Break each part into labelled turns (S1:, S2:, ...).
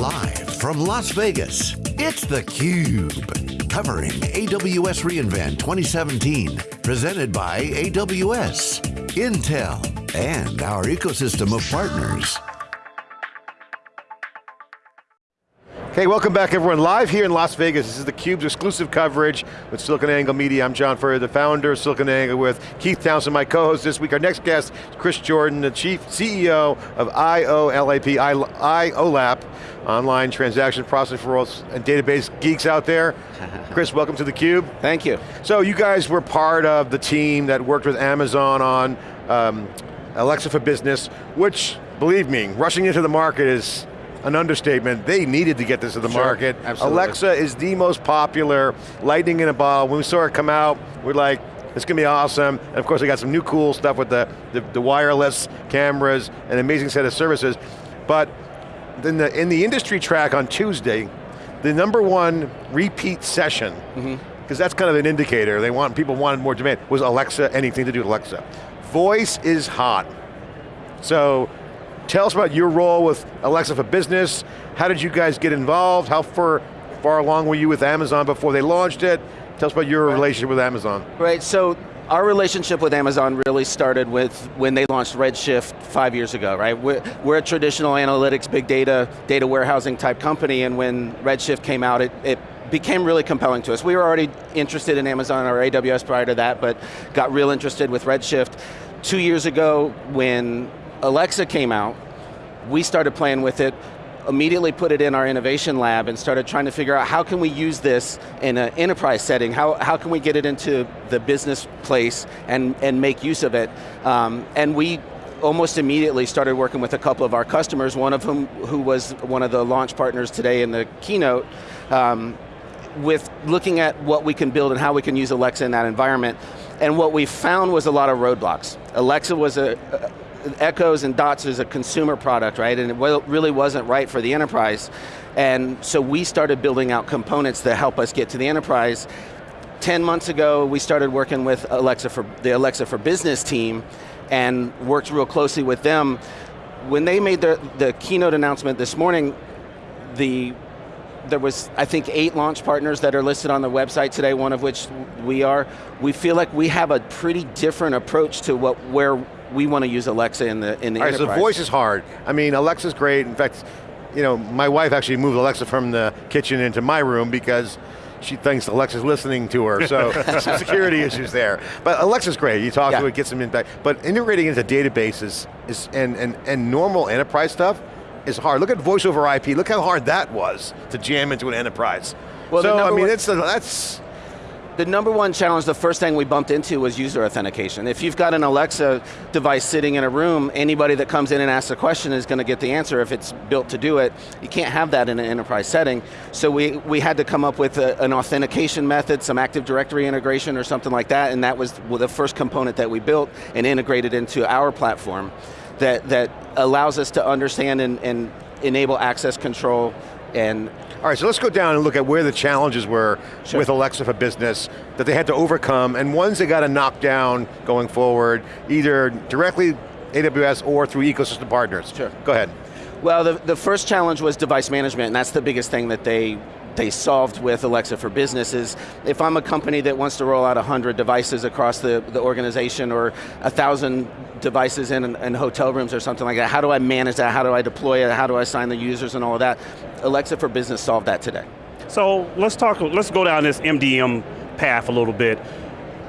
S1: Live from Las Vegas, it's theCUBE. Covering AWS reInvent 2017. Presented by AWS, Intel, and our ecosystem of partners.
S2: Okay, welcome back everyone. Live here in Las Vegas, this is theCUBE's exclusive coverage with SiliconANGLE Media. I'm John Furrier, the founder of SiliconANGLE with Keith Townsend, my co-host this week. Our next guest, Chris Jordan, the Chief CEO of IOLAP, IOLAP, online transaction processing for all and database geeks out there. Chris, welcome to theCUBE.
S3: Thank you.
S2: So you guys were part of the team that worked with Amazon on um, Alexa for Business, which, believe me, rushing into the market is an understatement. They needed to get this to the
S3: sure,
S2: market.
S3: Absolutely.
S2: Alexa is the most popular lightning in a bottle. When we saw it come out, we're like, it's going to be awesome. And of course, they got some new cool stuff with the, the, the wireless cameras, an amazing set of services. But in the, in the industry track on Tuesday, the number one repeat session, because mm -hmm. that's kind of an indicator, they want, people wanted more demand, was Alexa, anything to do with Alexa. Voice is hot. So Tell us about your role with Alexa for Business. How did you guys get involved? How far, far along were you with Amazon before they launched it? Tell us about your right. relationship with Amazon.
S3: Right, so our relationship with Amazon really started with when they launched Redshift five years ago, right? We're, we're, a traditional analytics, big data, data warehousing type company, and when Redshift came out, it, it became really compelling to us. We were already interested in Amazon or AWS prior to that, but got real interested with Redshift. Two years ago, when Alexa came out, we started playing with it, immediately put it in our innovation lab and started trying to figure out how can we use this in an enterprise setting, how, how can we get it into the business place and, and make use of it. Um, and we almost immediately started working with a couple of our customers, one of whom who was one of the launch partners today in the keynote, um, with looking at what we can build and how we can use Alexa in that environment. And what we found was a lot of roadblocks. Alexa was a, Echoes and Dots is a consumer product, right? And it really wasn't right for the enterprise. And so we started building out components that help us get to the enterprise. 10 months ago, we started working with Alexa for the Alexa for Business team and worked real closely with them. When they made the, the keynote announcement this morning, the there was, I think, eight launch partners that are listed on the website today, one of which we are. We feel like we have a pretty different approach to what where we want to use Alexa in the in the
S2: All right,
S3: enterprise.
S2: so voice is hard. I mean, Alexa's great. In fact, you know, my wife actually moved Alexa from the kitchen into my room because she thinks Alexa's listening to her, so some security issues there. But Alexa's great, you talk yeah. to it, gets them in back. But integrating into databases is, and, and, and normal enterprise stuff is hard. Look at voice over IP, look how hard that was to jam into an enterprise. Well, so, I mean, it's, that's,
S3: the number one challenge, the first thing we bumped into was user authentication. If you've got an Alexa device sitting in a room, anybody that comes in and asks a question is going to get the answer if it's built to do it. You can't have that in an enterprise setting. So we, we had to come up with a, an authentication method, some Active Directory integration or something like that, and that was the first component that we built and integrated into our platform that, that allows us to understand and, and enable access control and
S2: all right, so let's go down and look at where the challenges were sure. with Alexa for Business that they had to overcome, and ones they got to knock down going forward, either directly AWS or through ecosystem partners.
S3: Sure.
S2: Go ahead.
S3: Well, the, the first challenge was device management, and that's the biggest thing that they they solved with Alexa for Business is if I'm a company that wants to roll out 100 devices across the, the organization or 1,000 devices in, in hotel rooms or something like that, how do I manage that, how do I deploy it, how do I assign the users and all of that? Alexa for Business solved that today.
S4: So let's talk, let's go down this MDM path a little bit.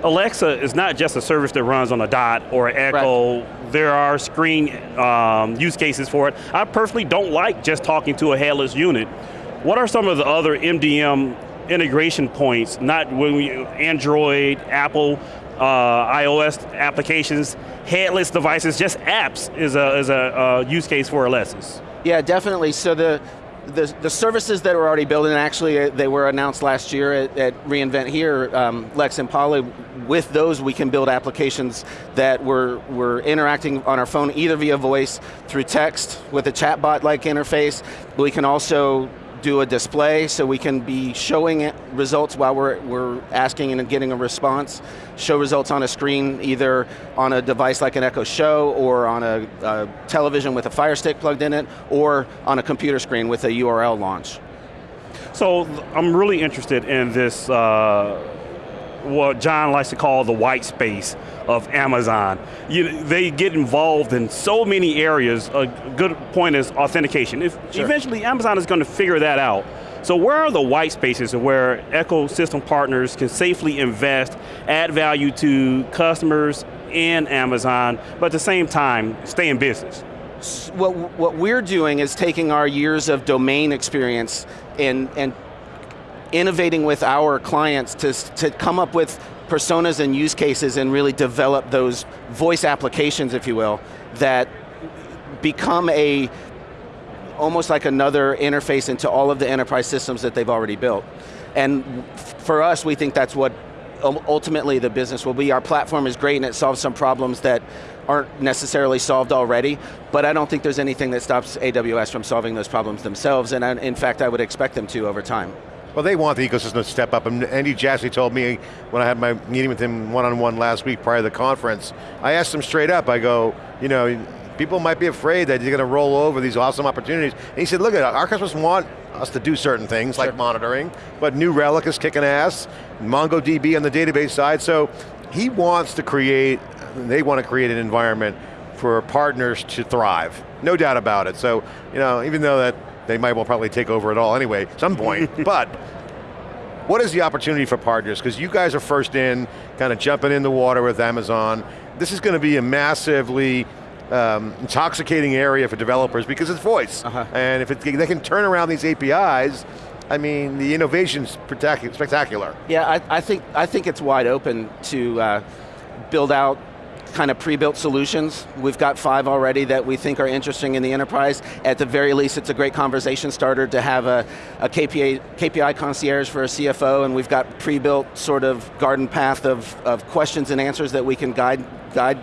S4: Alexa is not just a service that runs on a dot or an Echo. Right. There are screen um, use cases for it. I personally don't like just talking to a headless unit. What are some of the other MDM integration points, not when we, Android, Apple, uh, iOS applications, headless devices, just apps is a, is a, use case for Alexis.
S3: Yeah, definitely. So the, the, the, services that we're already building, actually uh, they were announced last year at, at reInvent here, um, Lex and Polly, with those we can build applications that we're, we're interacting on our phone either via voice, through text, with a chatbot-like interface. We can also do a display so we can be showing results while we're, we're asking and getting a response. Show results on a screen, either on a device like an Echo Show or on a, a television with a Fire Stick plugged in it, or on a computer screen with a URL launch.
S4: So I'm really interested in this, uh, what John likes to call the white space of Amazon. You, they get involved in so many areas. A good point is authentication. If
S3: Sure.
S4: Eventually Amazon is going to figure that out. So where are the white spaces where ecosystem partners can safely invest, add value to customers and Amazon, but at the same time, stay in business?
S3: what, what we're doing is taking our years of domain experience and, and innovating with our clients to, to come up with personas and use cases and really develop those voice applications, if you will, that become a almost like another interface into all of the enterprise systems that they've already built. And for us, we think that's what ultimately the business will be. Our platform is great and it solves some problems that aren't necessarily solved already, but I don't think there's anything that stops AWS from solving those problems themselves, and in fact, I would expect them to over time.
S2: Well, they want the ecosystem to step up, and Andy Jassy told me when I had my meeting with him one-on-one last week prior to the conference, I asked him straight up, I go, you know, people might be afraid that you're going to roll over these awesome opportunities. And he said, look, at our customers want us to do certain things, like monitoring, but New Relic is kicking ass, MongoDB on the database side, so he wants to create, they want to create an environment for partners to thrive. No doubt about it. So, you know, even though that they might well probably take over it all anyway, some point, but what is the opportunity for partners? Because you guys are first in, kind of jumping in the water with Amazon. This is going to be a massively um, intoxicating area for developers because it's voice.
S3: Uh-huh.
S2: And if it, they can turn around these APIs, I mean, the innovation's spectac- spectacular.
S3: Yeah, I, I think I think it's wide open to uh, build out kind of pre-built solutions. We've got five already that we think are interesting in the enterprise. At the very least, it's a great conversation starter to have a, a KPI, KPI concierge for a CFO, and we've got pre-built sort of garden path of, of questions and answers that we can guide guide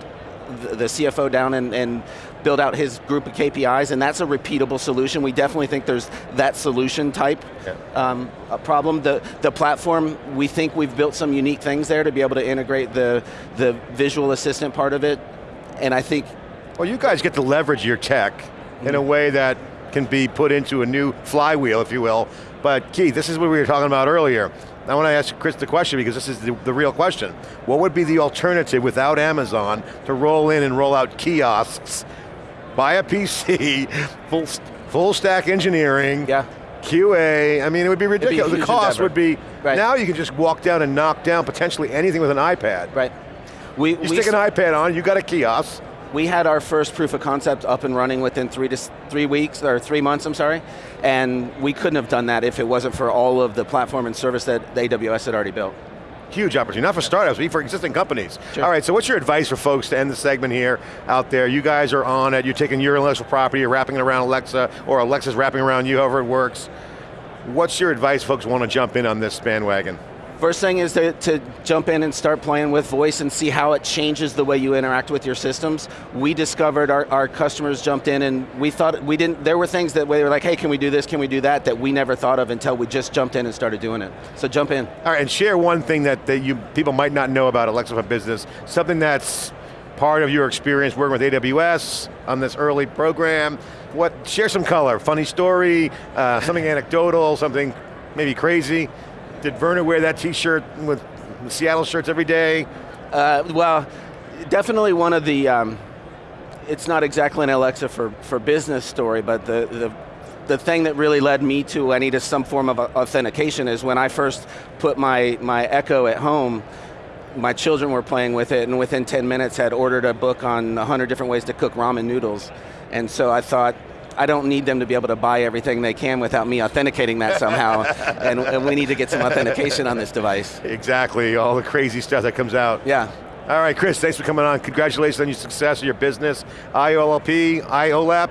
S3: the, CFO down and, and build out his group of KPIs, and that's a repeatable solution. We definitely think there's that solution type
S2: Yeah.
S3: um, a problem. The, the platform, we think we've built some unique things there to be able to integrate the, the visual assistant part of it, and I think,
S2: Well, you guys get to leverage your tech in a way that can be put into a new flywheel, if you will. But Keith, this is what we were talking about earlier. I want to ask Chris the question because this is the, the real question. What would be the alternative without Amazon to roll in and roll out kiosks, buy a PC, full, full stack engineering,
S3: yeah,
S2: QA, I mean, it would be
S3: be
S2: ridiculous. the cost
S3: endeavor.
S2: would be,
S3: Right.
S2: now you can just walk down and knock down potentially anything with an iPad.
S3: right. We,
S2: You
S3: we,
S2: stick an iPad on, you got a kiosk.
S3: We had our first proof of concept up and running within three to three weeks, or three months, I'm sorry, and we couldn't have done that if it wasn't for all of the platform and service that AWS had already built.
S2: Huge opportunity, not for startups, but for existing companies.
S3: Sure.
S2: All right, so what's your advice for folks to end the segment here out there? You guys are on it, you're taking your intellectual property, you're wrapping it around Alexa, or Alexa's wrapping around you, however it works. What's your advice folks want to jump in on this bandwagon?
S3: First thing is to, to jump in and start playing with voice and see how it changes the way you interact with your systems. We discovered our, our customers jumped in and we thought we didn't, there were things that we were like, hey, can we do this, can we do that, that we never thought of until we just jumped in and started doing it. So jump in.
S2: All right, and share one thing that, that you people might not know about Alexa for Business, something that's part of your experience working with AWS on this early program. What, share some color, funny story, uh, something anecdotal, something maybe crazy. Did Werner wear that t-shirt with Seattle shirts every day?
S3: Uh, well, definitely one of the, um, it's not exactly an Alexa for, for business story, but the, the, the thing that really led me to I needed some form of authentication is when I first put my, my Echo at home, my children were playing with it and within 10 minutes had ordered a book on 100 different ways to cook ramen noodles. And so I thought, I don't need them to be able to buy everything they can without me authenticating that somehow, and, and we need to get some authentication on this device.
S2: Exactly, all the crazy stuff that comes out.
S3: Yeah.
S2: All right, Chris, thanks for coming on. Congratulations on your success of your business. IOLP, IOLAP.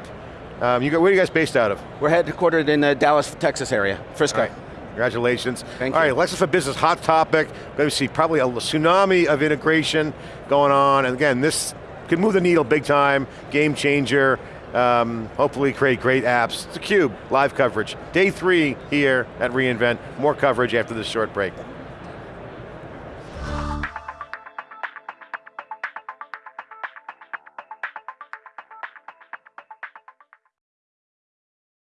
S2: Um, you got, where are you guys based out of?
S3: We're headquartered in the Dallas, Texas area, Frisco.
S2: All right. Congratulations.
S3: Thank
S2: All
S3: you.
S2: right, Alexa for Business, hot topic. Going to see probably a tsunami of integration going on. And again, this could move the needle big time, game changer. Um, hopefully create great apps. It's theCUBE, live coverage. Day three here at reInvent. More coverage after this short break.